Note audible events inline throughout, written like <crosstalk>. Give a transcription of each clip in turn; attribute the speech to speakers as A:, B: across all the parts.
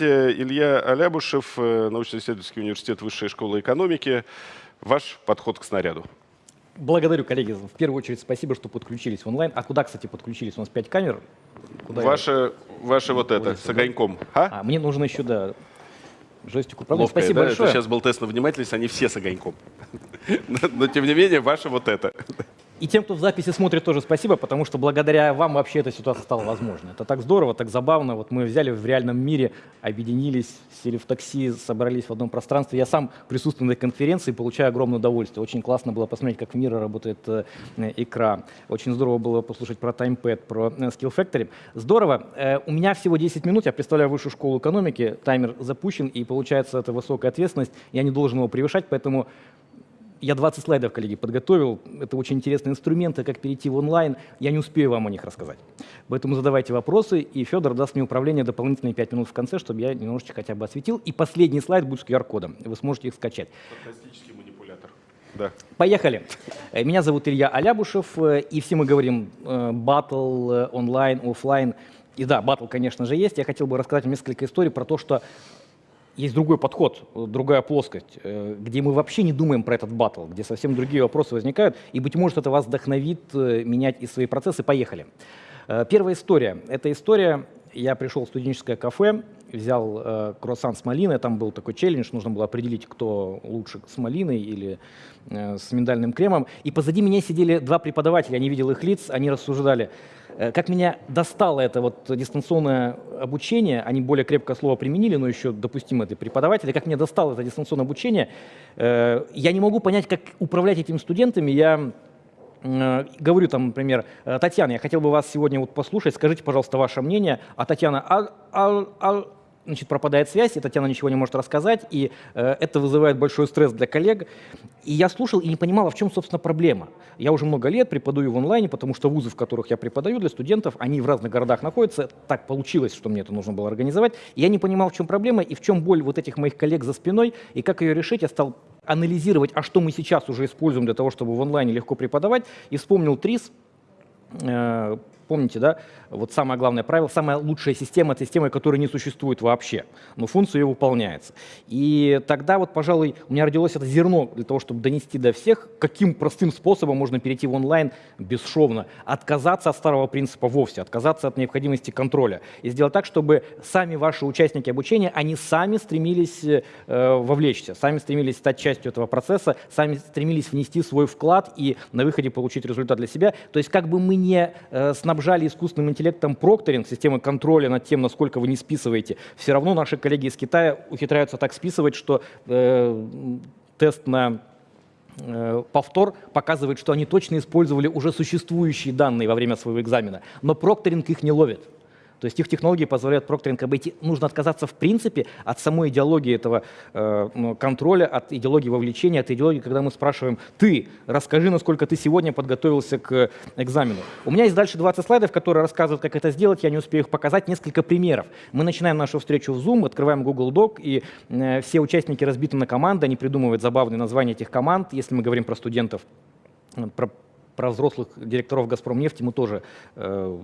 A: Здравствуйте, Илья Алябушев, э, научно-исследовательский университет Высшей школы экономики. Ваш подход к снаряду.
B: Благодарю, коллеги. В первую очередь спасибо, что подключились онлайн. А куда, кстати, подключились? У нас пять камер.
A: Куда ваша, я... ваша вот это, с огоньком.
B: А? а, мне нужно еще, да, джойстик управления.
A: Ловкая, спасибо да? большое. Это сейчас был тест на внимательность, они все с огоньком. <laughs> Но, тем не менее, ваша вот это.
B: И тем, кто в записи смотрит, тоже спасибо, потому что благодаря вам вообще эта ситуация стала возможной. Это так здорово, так забавно. Вот мы взяли в реальном мире, объединились, сели в такси, собрались в одном пространстве. Я сам присутствую на этой конференции, получаю огромное удовольствие. Очень классно было посмотреть, как в мире работает э, экран. Очень здорово было послушать про TimePad, про э, Skill Factory. Здорово. Э, у меня всего 10 минут, я представляю высшую школу экономики, таймер запущен, и получается это высокая ответственность. Я не должен его превышать, поэтому я 20 слайдов, коллеги, подготовил. Это очень интересные инструменты, как перейти в онлайн. Я не успею вам о них рассказать. Поэтому задавайте вопросы, и Федор даст мне управление дополнительные 5 минут в конце, чтобы я немножечко хотя бы осветил. И последний слайд будет с QR-кодом. Вы сможете их скачать.
A: Фантастический манипулятор. Да.
B: Поехали. Э, меня зовут Илья Алябушев, э, и все мы говорим батл, э, онлайн, офлайн. И да, батл, конечно же, есть. Я хотел бы рассказать несколько историй про то, что есть другой подход, другая плоскость, э, где мы вообще не думаем про этот батл, где совсем другие вопросы возникают, и, быть может, это вас вдохновит э, менять и свои процессы. Поехали. Э, первая история. Эта история, я пришел в студенческое кафе, взял круассан с малиной, там был такой челлендж, нужно было определить, кто лучше с малиной или с миндальным кремом, и позади меня сидели два преподавателя, я не видел их лиц, они рассуждали, как меня достало это вот дистанционное обучение, они более крепкое слово применили, но еще допустимо это преподаватели, как меня достало это дистанционное обучение, э, я не могу понять, как управлять этими студентами, я э, говорю там, например, Татьяна, я хотел бы вас сегодня вот послушать, скажите, пожалуйста, ваше мнение, а Татьяна, а, а, а значит, пропадает связь, и Татьяна ничего не может рассказать, и э, это вызывает большой стресс для коллег. И я слушал и не понимал, а в чем, собственно, проблема. Я уже много лет преподаю в онлайне, потому что вузы, в которых я преподаю для студентов, они в разных городах находятся. Так получилось, что мне это нужно было организовать. И я не понимал, в чем проблема и в чем боль вот этих моих коллег за спиной, и как ее решить. Я стал анализировать, а что мы сейчас уже используем для того, чтобы в онлайне легко преподавать, и вспомнил ТРИС, э, помните, да, вот самое главное правило, самая лучшая система – это система, которая не существует вообще, но функция ее выполняется. И тогда вот, пожалуй, у меня родилось это зерно для того, чтобы донести до всех, каким простым способом можно перейти в онлайн бесшовно, отказаться от старого принципа вовсе, отказаться от необходимости контроля и сделать так, чтобы сами ваши участники обучения, они сами стремились э, вовлечься, сами стремились стать частью этого процесса, сами стремились внести свой вклад и на выходе получить результат для себя. То есть как бы мы не э, снабжали снабжали искусственным интеллектом прокторинг, системы контроля над тем, насколько вы не списываете, все равно наши коллеги из Китая ухитряются так списывать, что э, тест на э, повтор показывает, что они точно использовали уже существующие данные во время своего экзамена, но прокторинг их не ловит. То есть их технологии позволяют прокторинг обойти. Нужно отказаться в принципе от самой идеологии этого э, контроля, от идеологии вовлечения, от идеологии, когда мы спрашиваем, ты, расскажи, насколько ты сегодня подготовился к экзамену. У меня есть дальше 20 слайдов, которые рассказывают, как это сделать, я не успею их показать, несколько примеров. Мы начинаем нашу встречу в Zoom, открываем Google Doc, и э, все участники разбиты на команды, они придумывают забавные названия этих команд, если мы говорим про студентов, про про взрослых директоров «Газпромнефти» мы тоже э,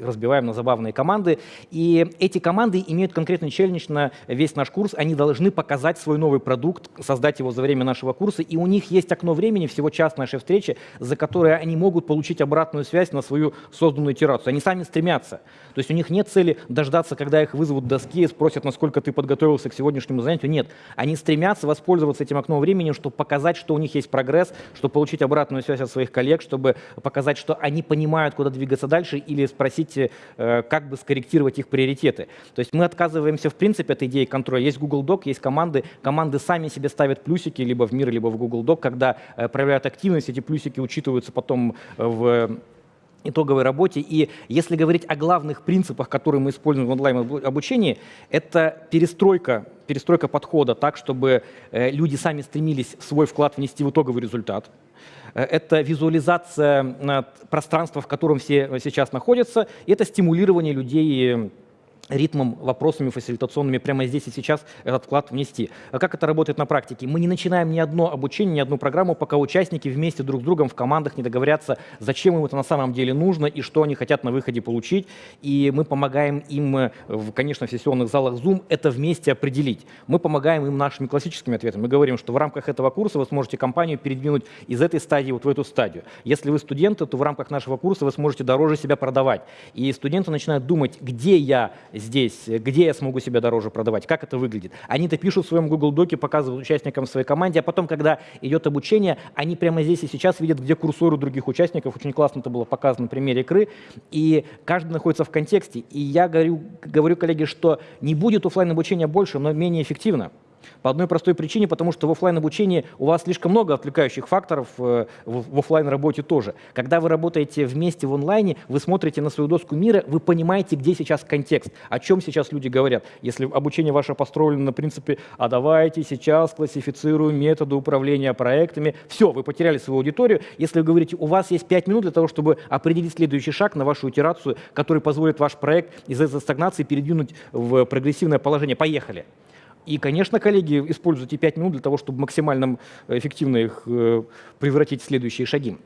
B: разбиваем на забавные команды. И эти команды имеют конкретный челлендж на весь наш курс. Они должны показать свой новый продукт, создать его за время нашего курса. И у них есть окно времени, всего час нашей встречи, за которое они могут получить обратную связь на свою созданную итерацию. Они сами стремятся. То есть у них нет цели дождаться, когда их вызовут доски и спросят, насколько ты подготовился к сегодняшнему занятию. Нет. Они стремятся воспользоваться этим окном времени, чтобы показать, что у них есть прогресс, чтобы получить обратную связь от своих коллег, чтобы показать, что они понимают, куда двигаться дальше, или спросить, э, как бы скорректировать их приоритеты. То есть мы отказываемся в принципе от идеи контроля. Есть Google Doc, есть команды. Команды сами себе ставят плюсики либо в мир, либо в Google Doc. Когда э, проявляют активность, эти плюсики учитываются потом в итоговой работе. И если говорить о главных принципах, которые мы используем в онлайн-обучении, это перестройка, перестройка подхода так, чтобы э, люди сами стремились свой вклад внести в итоговый результат. Э, это визуализация пространства, в котором все сейчас находятся, и это стимулирование людей ритмом, вопросами фасилитационными прямо здесь и сейчас этот вклад внести. А как это работает на практике? Мы не начинаем ни одно обучение, ни одну программу, пока участники вместе друг с другом в командах не договорятся, зачем им это на самом деле нужно и что они хотят на выходе получить. И мы помогаем им, э, в, конечно, в сессионных залах Zoom это вместе определить. Мы помогаем им нашими классическими ответами. Мы говорим, что в рамках этого курса вы сможете компанию передвинуть из этой стадии вот в эту стадию. Если вы студенты, то в рамках нашего курса вы сможете дороже себя продавать. И студенты начинают думать, где я здесь, где я смогу себя дороже продавать, как это выглядит. Они это пишут в своем Google Доке, показывают участникам своей команде, а потом, когда идет обучение, они прямо здесь и сейчас видят, где курсор у других участников. Очень классно это было показано на примере игры. И каждый находится в контексте. И я говорю, говорю коллеге, что не будет офлайн обучения больше, но менее эффективно. По одной простой причине, потому что в офлайн обучении у вас слишком много отвлекающих факторов, э, в офлайн работе тоже. Когда вы работаете вместе в онлайне, вы смотрите на свою доску мира, вы понимаете, где сейчас контекст, о чем сейчас люди говорят. Если обучение ваше построено на принципе, а давайте сейчас классифицируем методы управления проектами, все, вы потеряли свою аудиторию. Если вы говорите, у вас есть 5 минут для того, чтобы определить следующий шаг на вашу итерацию, который позволит ваш проект из этой стагнации передвинуть в прогрессивное положение, поехали. И, конечно, коллеги, используйте 5 минут для того, чтобы максимально эффективно их э, превратить в следующие шаги.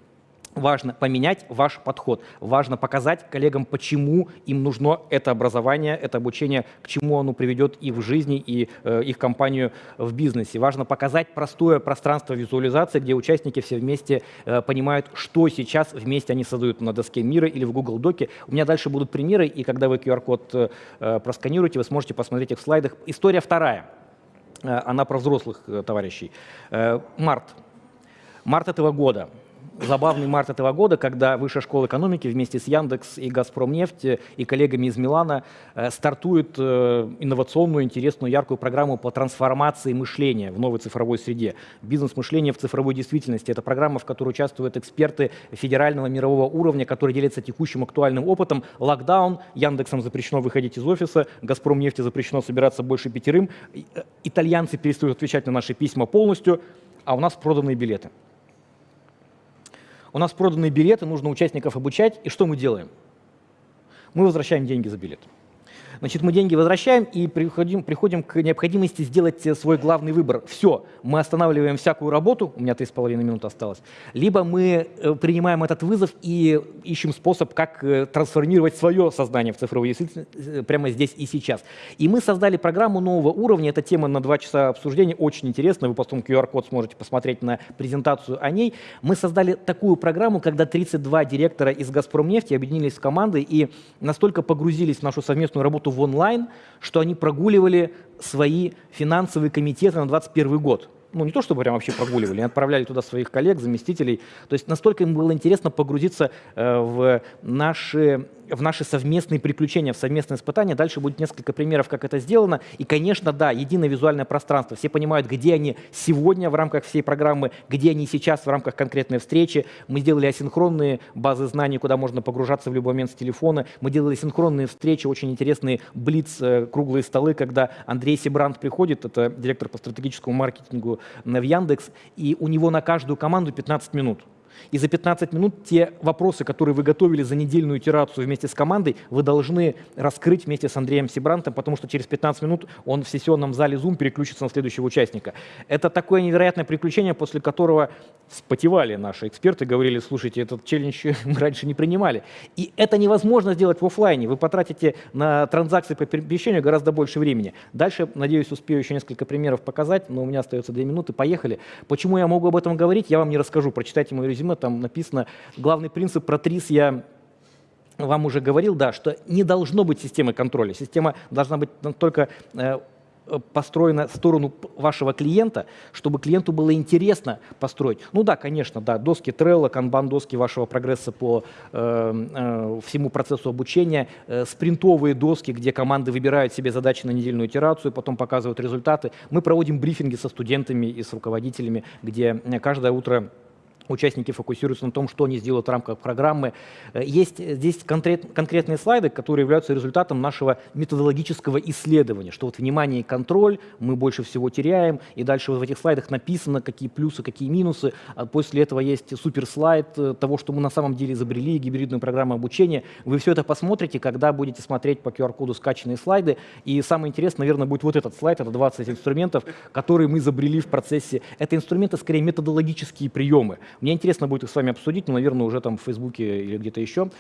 B: Важно поменять ваш подход. Важно показать коллегам, почему им нужно это образование, это обучение, к чему оно приведет и в жизни, и э, их компанию в бизнесе. Важно показать простое пространство визуализации, где участники все вместе э, понимают, что сейчас вместе они создают на доске мира или в Google Доке. У меня дальше будут примеры, и когда вы QR-код э, просканируете, вы сможете посмотреть их в слайдах. История вторая. Э, она про взрослых э, товарищей. Э, март. Март этого года забавный март этого года, когда Высшая школа экономики вместе с Яндекс и Газпромнефть и коллегами из Милана э, стартует э, инновационную, интересную, яркую программу по трансформации мышления в новой цифровой среде. Бизнес-мышление в цифровой действительности. Это программа, в которой участвуют эксперты федерального мирового уровня, которые делятся текущим актуальным опытом. Локдаун, Яндексом запрещено выходить из офиса, Газпромнефти запрещено собираться больше пятерым. Э, итальянцы перестают отвечать на наши письма полностью, а у нас проданные билеты. У нас проданы билеты, нужно участников обучать, и что мы делаем? Мы возвращаем деньги за билет. Значит, мы деньги возвращаем и приходим, приходим к необходимости сделать свой главный выбор. Все, мы останавливаем всякую работу, у меня 3,5 минуты осталось, либо мы э, принимаем этот вызов и ищем способ, как э, трансформировать свое сознание в цифровую действительность э, прямо здесь и сейчас. И мы создали программу нового уровня, это тема на два часа обсуждения, очень интересно, вы потом QR-код сможете посмотреть на презентацию о ней. Мы создали такую программу, когда 32 директора из «Газпромнефти» объединились в команды и настолько погрузились в нашу совместную работу работу в онлайн, что они прогуливали свои финансовые комитеты на 2021 год ну не то чтобы прям вообще прогуливали, отправляли туда своих коллег, заместителей. То есть настолько им было интересно погрузиться э, в наши в наши совместные приключения, в совместные испытания. Дальше будет несколько примеров, как это сделано. И, конечно, да, единое визуальное пространство. Все понимают, где они сегодня в рамках всей программы, где они сейчас в рамках конкретной встречи. Мы сделали асинхронные базы знаний, куда можно погружаться в любой момент с телефона. Мы делали синхронные встречи, очень интересные блиц, э, круглые столы, когда Андрей Сибрант приходит, это директор по стратегическому маркетингу в Яндекс, и у него на каждую команду 15 минут. И за 15 минут те вопросы, которые вы готовили за недельную итерацию вместе с командой, вы должны раскрыть вместе с Андреем Сибрантом, потому что через 15 минут он в сессионном зале Zoom переключится на следующего участника. Это такое невероятное приключение, после которого спотевали наши эксперты, говорили, слушайте, этот челлендж <laughs> мы раньше не принимали. И это невозможно сделать в офлайне. Вы потратите на транзакции по перемещению гораздо больше времени. Дальше, надеюсь, успею еще несколько примеров показать, но у меня остается две минуты. Поехали. Почему я могу об этом говорить, я вам не расскажу. Прочитайте мое резюме, там написано, главный принцип про ТРИС я вам уже говорил, да, что не должно быть системы контроля. Система должна быть только э, построена в сторону вашего клиента, чтобы клиенту было интересно построить. Ну да, конечно, да, доски Trello, канбан доски вашего прогресса по э, э, всему процессу обучения, э, спринтовые доски, где команды выбирают себе задачи на недельную итерацию, потом показывают результаты. Мы проводим брифинги со студентами и с руководителями, где каждое утро участники фокусируются на том, что они сделают в рамках программы. Э, есть здесь конкрет, конкретные слайды, которые являются результатом нашего методологического исследования, что вот внимание и контроль мы больше всего теряем, и дальше вот в этих слайдах написано, какие плюсы, какие минусы. А после этого есть суперслайд э, того, что мы на самом деле изобрели, гибридную программу обучения. Вы все это посмотрите, когда будете смотреть по QR-коду скачанные слайды. И самое интересное, наверное, будет вот этот слайд, это 20 инструментов, которые мы изобрели в процессе. Это инструменты, скорее, методологические приемы. Мне интересно будет их с вами обсудить, но, наверное, уже там в Фейсбуке или где-то еще.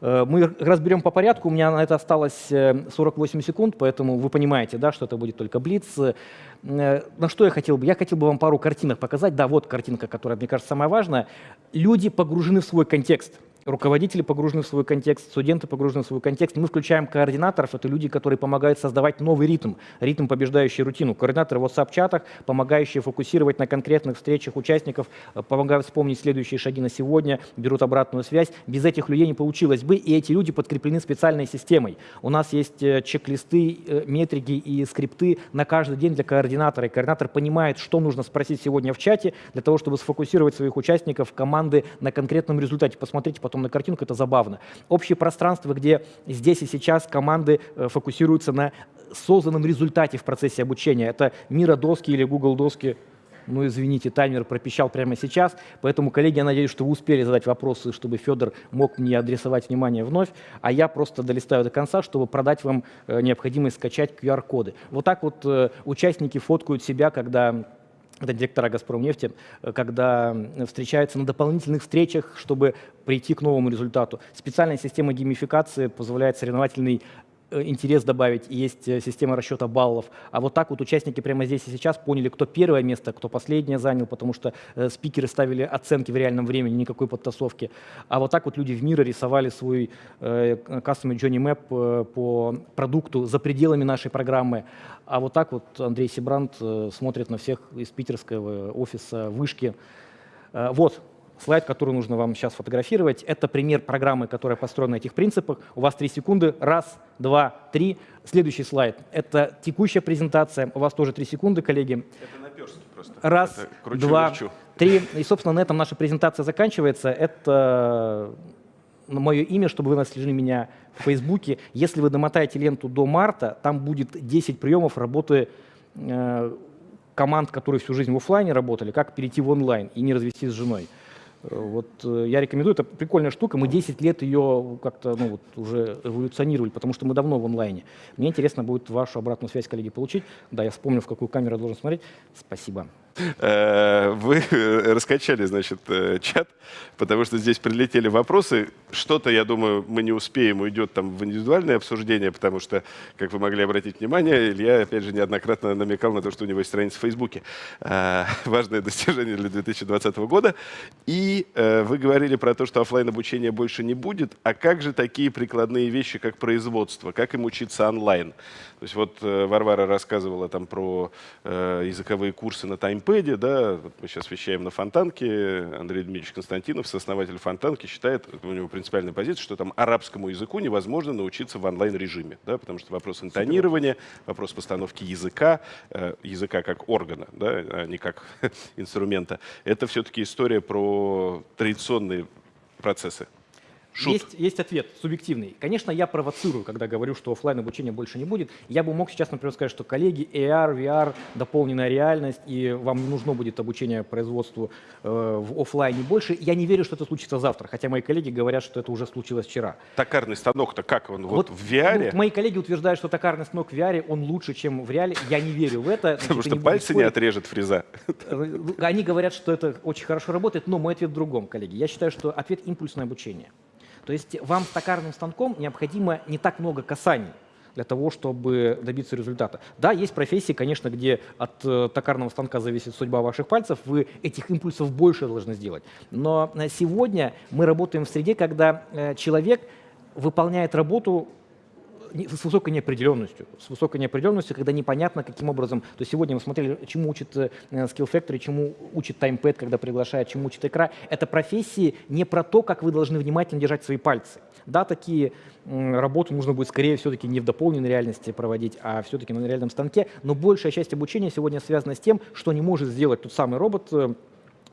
B: Э, мы разберем по порядку, у меня на это осталось 48 э, секунд, поэтому вы понимаете, да, что это будет только блиц. Э, на что я хотел бы? Я хотел бы вам пару картинок показать. Да, вот картинка, которая, мне кажется, самая важная. Люди погружены в свой контекст руководители погружены в свой контекст, студенты погружены в свой контекст. Мы включаем координаторов, это люди, которые помогают создавать новый ритм, ритм, побеждающий рутину. Координаторы в WhatsApp-чатах, помогающие фокусировать на конкретных встречах участников, э, помогают вспомнить следующие шаги на сегодня, берут обратную связь. Без этих людей не получилось бы, и эти люди подкреплены специальной системой. У нас есть э, чек-листы, э, метрики и скрипты на каждый день для координатора. И координатор понимает, что нужно спросить сегодня в чате для того, чтобы сфокусировать своих участников, команды на конкретном результате. Посмотрите потом потом на картинку, это забавно. Общее пространство, где здесь и сейчас команды э, фокусируются на созданном результате в процессе обучения. Это Мира доски или Google доски ну, извините, таймер пропищал прямо сейчас, поэтому, коллеги, я надеюсь, что вы успели задать вопросы, чтобы Федор мог мне адресовать внимание вновь, а я просто долистаю до конца, чтобы продать вам э, необходимость скачать QR-коды. Вот так вот э, участники фоткают себя, когда это директора «Газпромнефти», э, когда встречаются на дополнительных встречах, чтобы прийти к новому результату. Специальная система геймификации позволяет соревновательный интерес добавить, есть э, система расчета баллов. А вот так вот участники прямо здесь и сейчас поняли, кто первое место, кто последнее занял, потому что э, спикеры ставили оценки в реальном времени, никакой подтасовки. А вот так вот люди в мире рисовали свой э, Custom Journey Map э, по продукту за пределами нашей программы. А вот так вот Андрей Сибрант э, смотрит на всех из питерского офиса вышки. Э, вот, слайд, который нужно вам сейчас фотографировать. Это пример программы, которая построена на этих принципах. У вас три секунды. Раз, два, три. Следующий слайд. Это текущая презентация. У вас тоже три секунды, коллеги.
A: Это наперстки просто.
B: Раз, два, три. И, собственно, на этом наша презентация заканчивается. Это мое имя, чтобы вы нашли меня в Фейсбуке. Если вы домотаете ленту до марта, там будет 10 приемов работы э, команд, которые всю жизнь в офлайне работали, как перейти в онлайн и не развестись с женой. Вот э, я рекомендую, это прикольная штука, мы 10 лет ее как-то ну, вот, уже эволюционировали, потому что мы давно в онлайне. Мне интересно будет вашу обратную связь, коллеги, получить. Да, я вспомнил, в какую камеру я должен смотреть. Спасибо.
A: Э, вы раскачали, значит, э, чат, потому что здесь прилетели вопросы. Что-то, я думаю, мы не успеем, уйдет там в индивидуальное обсуждение, потому что, как вы могли обратить внимание, Илья, опять же, неоднократно намекал на то, что у него есть страница в Фейсбуке. Э, важное достижение для 2020 года. И вы говорили про то, что офлайн обучения больше не будет. А как же такие прикладные вещи, как производство? Как им учиться онлайн? То есть вот Варвара рассказывала там про языковые курсы на тайм Википедии, да, вот мы сейчас вещаем на Фонтанке, Андрей Дмитриевич Константинов, сооснователь Фонтанки, считает, у него принципиальная позиция, что там арабскому языку невозможно научиться в онлайн-режиме, да, потому что вопрос интонирования, вопрос постановки языка, э, языка как органа, да, а не как <laughs> инструмента, это все-таки история про традиционные процессы.
B: Шут. Есть, есть ответ субъективный. Конечно, я провоцирую, когда говорю, что офлайн обучения больше не будет. Я бы мог сейчас, например, сказать, что коллеги, AR, VR, дополненная реальность, и вам не нужно будет обучение производству э, в офлайне больше. Я не верю, что это случится завтра, хотя мои коллеги говорят, что это уже случилось вчера.
A: Токарный станок-то как он? Вот, вот в VR?
B: Ну, мои коллеги утверждают, что токарный станок в VR, он лучше, чем в реале. Я не верю в это.
A: Потому что пальцы не отрежет фреза.
B: Э, они говорят, что это очень хорошо работает, но мой ответ в другом, коллеги. Я считаю, что ответ импульсное обучение. То есть вам с токарным станком необходимо не так много касаний для того, чтобы добиться результата. Да, есть профессии, конечно, где от э, токарного станка зависит судьба ваших пальцев, вы этих импульсов больше должны сделать. Но э, сегодня мы работаем в среде, когда э, человек выполняет работу с высокой неопределенностью. С высокой неопределенностью, когда непонятно, каким образом. То есть сегодня мы смотрели, чему учит э, Skill Factory, чему учит TimePad, когда приглашает, чему учит икра. Это профессии не про то, как вы должны внимательно держать свои пальцы. Да, такие работы нужно будет скорее все-таки не в дополненной реальности проводить, а все-таки на реальном станке. Но большая часть обучения сегодня связана с тем, что не может сделать тот самый робот, э,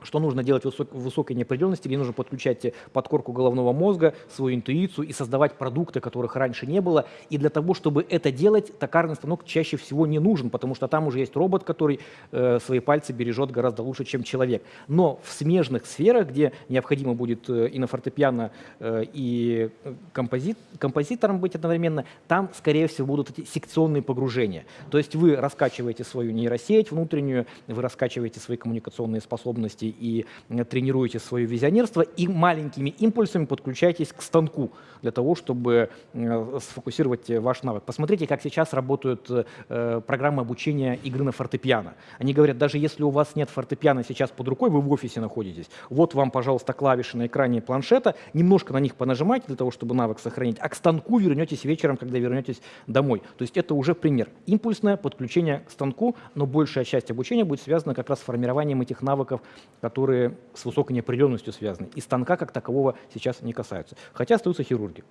B: что нужно делать в высок- в высокой неопределенности, где нужно подключать э, подкорку головного мозга, свою интуицию и создавать продукты, которых раньше не было. И для того, чтобы это делать, токарный станок чаще всего не нужен, потому что там уже есть робот, который э, свои пальцы бережет гораздо лучше, чем человек. Но в смежных сферах, где необходимо будет э, и на фортепиано, э, и э, композит, композитором быть одновременно, там, скорее всего, будут эти секционные погружения. То есть вы раскачиваете свою нейросеть внутреннюю, вы раскачиваете свои коммуникационные способности и э, тренируете свое визионерство, и маленькими импульсами подключаетесь к станку для того, чтобы э, сфокусировать ваш навык. Посмотрите, как сейчас работают э, программы обучения игры на фортепиано. Они говорят, даже если у вас нет фортепиано сейчас под рукой, вы в офисе находитесь, вот вам, пожалуйста, клавиши на экране планшета, немножко на них понажимайте для того, чтобы навык сохранить, а к станку вернетесь вечером, когда вернетесь домой. То есть это уже пример. Импульсное подключение к станку, но большая часть обучения будет связана как раз с формированием этих навыков, которые с высокой неопределенностью связаны. И станка как такового сейчас не касаются. Хотя остаются хирурги.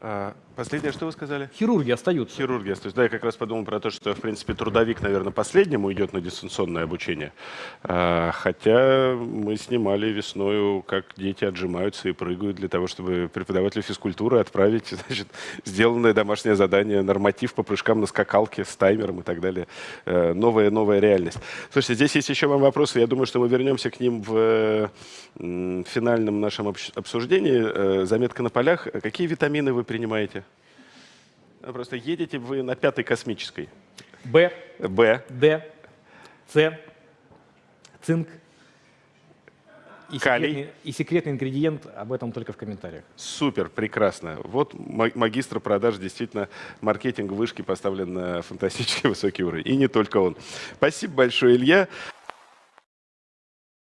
A: А, Последнее, что вы сказали?
B: Хирурги остаются.
A: Хирургия. То есть, да, я как раз подумал про то, что, в принципе, трудовик, наверное, последнему идет на дистанционное обучение. А, хотя мы снимали весною, как дети отжимаются и прыгают для того, чтобы преподавателю физкультуры отправить <laughs> значит, сделанное домашнее задание, норматив по прыжкам на скакалке с таймером и так далее. Э, Новая, новая реальность. Слушайте, здесь есть еще вам вопросы. Я думаю, что мы вернемся к ним в финальном нашем обсуждении. Э, Заметка на полях. Какие витамины вы принимаете? А Просто едете вы на пятой космической.
B: Б,
A: Б.
B: Д, С, цинк. И
A: Калий.
B: секретный, и секретный ингредиент, об этом только в комментариях.
A: Супер, прекрасно. Вот ма- магистр продаж, действительно, маркетинг вышки поставлен на фантастически <laughs> высокий уровень. И не только он. Спасибо большое, Илья.